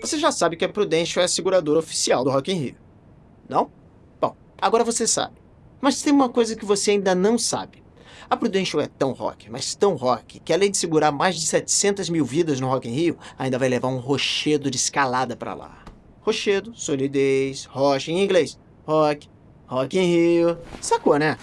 Você já sabe que a Prudential é a seguradora oficial do Rock in Rio. Não? Bom, agora você sabe. Mas tem uma coisa que você ainda não sabe. A Prudential é tão rock, mas tão rock, que além de segurar mais de 700 mil vidas no Rock in Rio, ainda vai levar um rochedo de escalada para lá. Rochedo, solidez, rocha em inglês. Rock, Rock in Rio. Sacou, né?